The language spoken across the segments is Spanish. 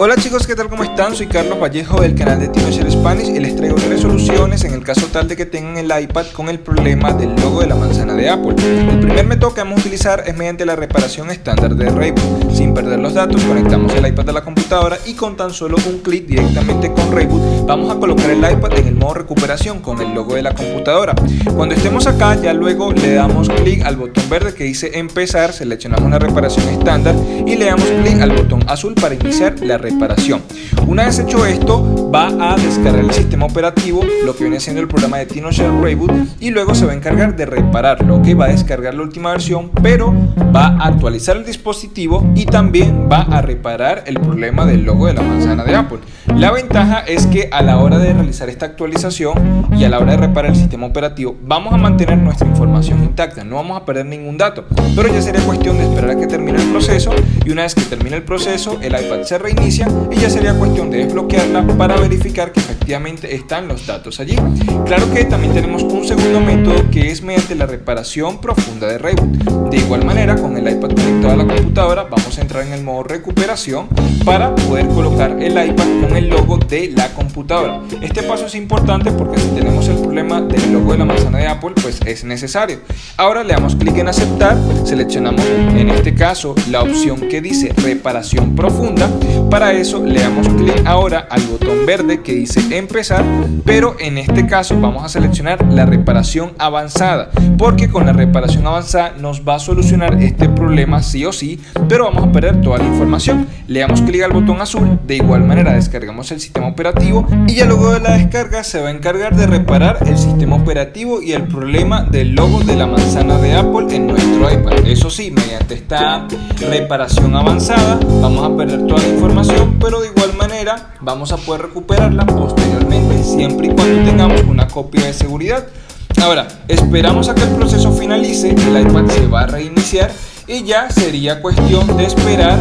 Hola chicos, ¿qué tal? ¿Cómo están? Soy Carlos Vallejo del canal de Tinocher Spanish y les traigo tres soluciones en el caso tal de que tengan el iPad con el problema del logo de la manzana de Apple. El primer método que vamos a utilizar es mediante la reparación estándar de Rayboot. Sin perder los datos, conectamos el iPad a la computadora y con tan solo un clic directamente con Rayboot vamos a colocar el iPad en el modo recuperación con el logo de la computadora. Cuando estemos acá, ya luego le damos clic al botón verde que dice empezar, seleccionamos la reparación estándar y le damos clic al botón azul para iniciar la reparación reparación. Una vez hecho esto, va a descargar el sistema operativo, lo que viene siendo el programa de TinoShare Reboot, y luego se va a encargar de repararlo, que va a descargar la última versión, pero va a actualizar el dispositivo y también va a reparar el problema del logo de la manzana de Apple. La ventaja es que a la hora de realizar esta actualización y a la hora de reparar el sistema operativo, vamos a mantener nuestra información intacta, no vamos a perder ningún dato, pero ya sería cuestión de esperar a que termine el proceso y una vez que termine el proceso, el iPad se reinicia y ya sería cuestión de desbloquearla para verificar que efectivamente están los datos allí. Claro que también tenemos un segundo método que es mediante la reparación profunda de reboot. De igual manera, con el iPad conectado a la computadora, vamos a entrar en el modo recuperación para poder colocar el iPad con el logo de la computadora. Este paso es importante porque si tenemos el problema del logo de la manzana de Apple, pues es necesario. Ahora le damos clic en aceptar, seleccionamos en este caso la opción que dice reparación profunda. Para eso le damos clic ahora al botón verde que dice empezar, pero en este caso vamos a seleccionar la reparación avanzada, porque con la reparación avanzada nos va a solucionar este problema sí o sí, pero vamos a perder toda la información. Le damos clic al botón azul, de igual manera descargamos el sistema operativo y ya luego de la descarga se va a encargar de reparar el sistema operativo y el problema del logo de la manzana de Apple en nuestro iPad. Eso sí, mediante esta reparación avanzada vamos a perder toda la información, pero de igual manera vamos a poder recuperarla posteriormente siempre y cuando tengamos una copia de seguridad. Ahora, esperamos a que el proceso finalice, el iPad se va a reiniciar y ya sería cuestión de esperar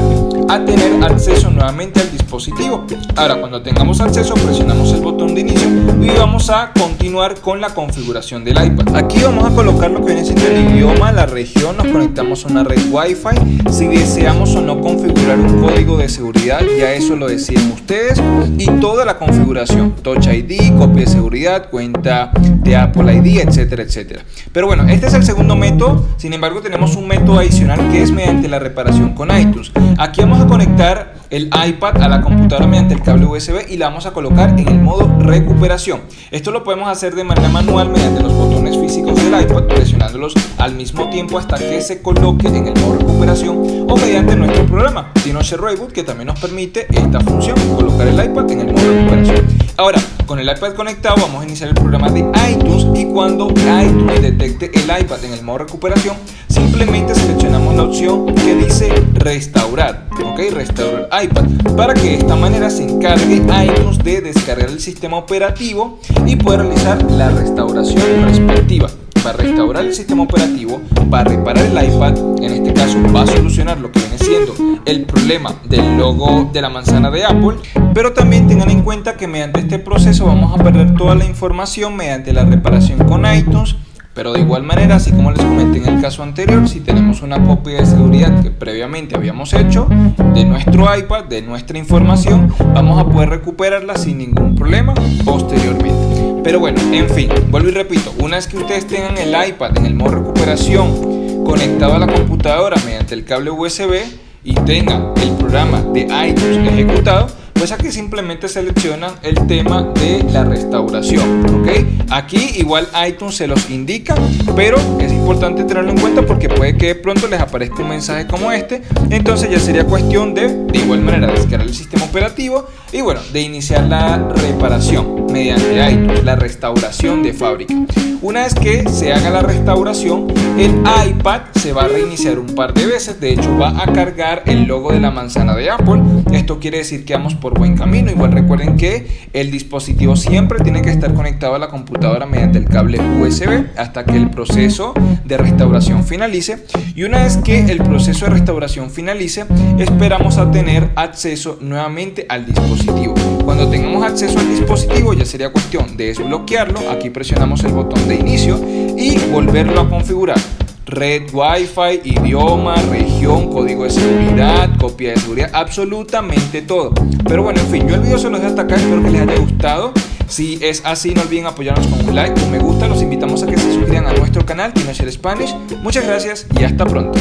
a tener acceso nuevamente al dispositivo. Ahora cuando tengamos acceso presionamos el botón de inicio y vamos a continuar con la configuración del iPad. Aquí vamos a colocar lo que viene siendo el idioma, la región, nos conectamos a una red Wi-Fi. Si deseamos o no configurar un código de seguridad, ya eso lo deciden ustedes. Y toda la configuración, Touch ID, copia de seguridad, cuenta de Apple ID, etcétera, etcétera. Pero bueno, este es el segundo método. Sin embargo, tenemos un método adicional que es mediante la reparación con iTunes. Aquí vamos a conectar el iPad a la computadora mediante el cable USB y la vamos a colocar en el modo recuperación. Esto lo podemos hacer de manera manual mediante los botones físicos del iPad, presionándolos al mismo tiempo hasta que se coloque en el modo recuperación o mediante nuestro programa Reboot que también nos permite esta función, colocar el iPad en el modo recuperación. Ahora, con el iPad conectado vamos a iniciar el programa de iTunes y cuando iTunes detecte el iPad en el modo recuperación, simplemente seleccionamos la opción que dice restaurar, ok, restaurar iPad, para que de esta manera se encargue iTunes de descargar el sistema operativo y poder realizar la restauración respectiva para restaurar el sistema operativo, para reparar el iPad, en este caso va a solucionar lo que viene siendo el problema del logo de la manzana de Apple, pero también tengan en cuenta que mediante este proceso vamos a perder toda la información mediante la reparación con iTunes, pero de igual manera, así como les comenté en el caso anterior, si tenemos una copia de seguridad que previamente habíamos hecho de nuestro iPad, de nuestra información, vamos a poder recuperarla sin ningún problema posteriormente. Pero bueno, en fin, vuelvo y repito, una vez que ustedes tengan el iPad en el modo recuperación conectado a la computadora mediante el cable USB y tengan el programa de iTunes ejecutado, pues aquí simplemente seleccionan el tema de la restauración, ¿ok? Aquí igual iTunes se los indica, pero es importante tenerlo en cuenta porque puede que de pronto les aparezca un mensaje como este, entonces ya sería cuestión de, de igual manera, descargar el sistema operativo y bueno, de iniciar la reparación mediante iTunes, la restauración de fábrica. Una vez que se haga la restauración, el iPad se va a reiniciar un par de veces, de hecho va a cargar el logo de la manzana de Apple, esto quiere decir que vamos por buen camino. Igual recuerden que el dispositivo siempre tiene que estar conectado a la computadora mediante el cable USB hasta que el proceso de restauración finalice. Y una vez que el proceso de restauración finalice, esperamos a tener acceso nuevamente al dispositivo. Cuando tengamos acceso al dispositivo ya sería cuestión de desbloquearlo. Aquí presionamos el botón de inicio y volverlo a configurar. red Wi-Fi, idioma, región, código de seguridad, copia de seguridad, absolutamente todo. Pero bueno, en fin, yo el video se los dejo hasta acá, espero que les haya gustado. Si es así, no olviden apoyarnos con un like, un me gusta, los invitamos a que se suscriban a nuestro canal Teenager Spanish. Muchas gracias y hasta pronto.